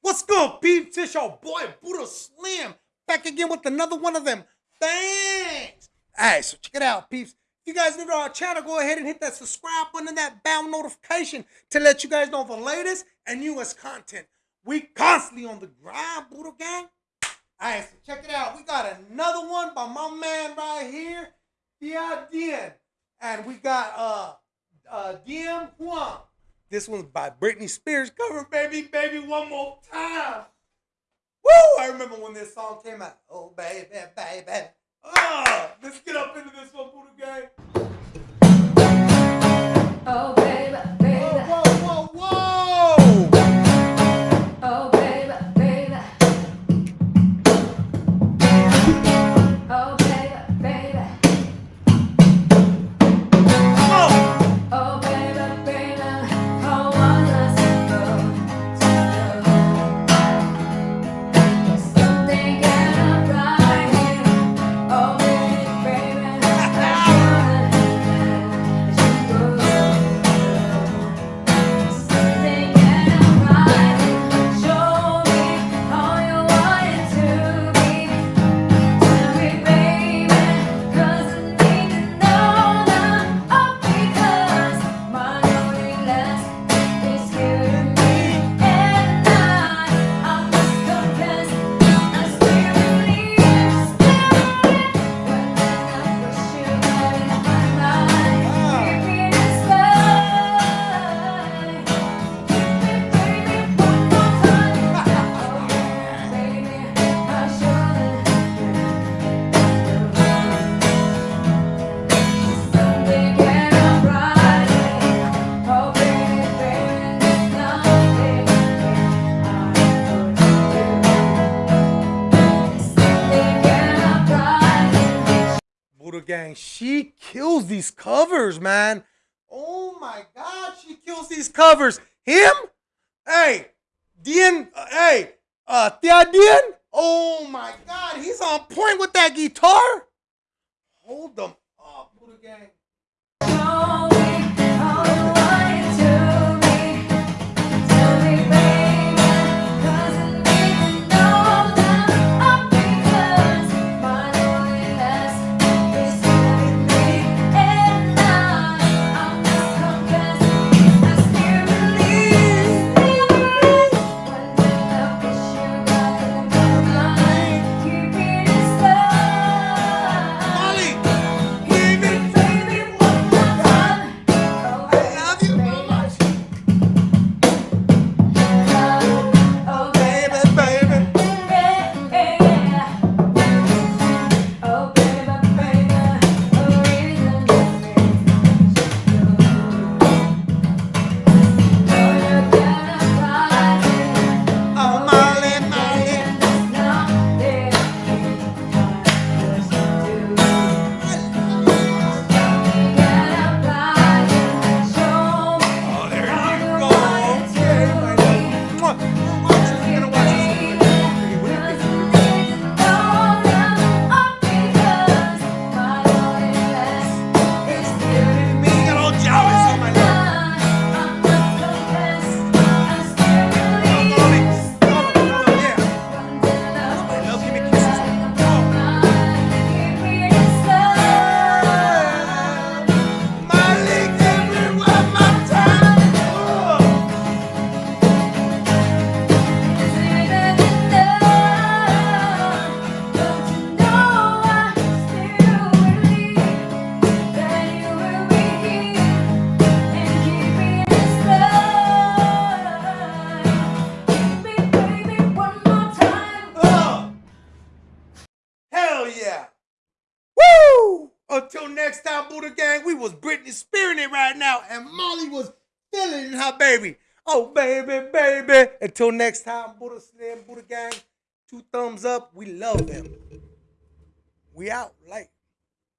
What's good, peeps? It's your boy Buddha Slim back again with another one of them things. Alright, so check it out, peeps. If you guys new to our channel, go ahead and hit that subscribe button and that bell notification to let you guys know the latest and newest content. We constantly on the grind, Buddha Gang. Alright, so check it out. We got another one by my man right here, Dien. And we got uh uh DM Huang. This one's by Britney Spears. Cover, baby, baby, one more time. Woo! I remember when this song came out. Oh, baby, baby. Oh, let's get up into this one, Buddha Gang. Oh baby, Gang, she kills these covers, man. Oh my God, she kills these covers. Him? Hey, Dien, uh, hey, uh, Thea Dien? Oh my God, he's on point with that guitar. Yeah. Woo! Until next time, Buddha Gang, we was Britney spearing it right now, and Molly was feeling her baby. Oh, baby, baby. Until next time, Buddha Slim, Buddha Gang, two thumbs up. We love them. We out. Like.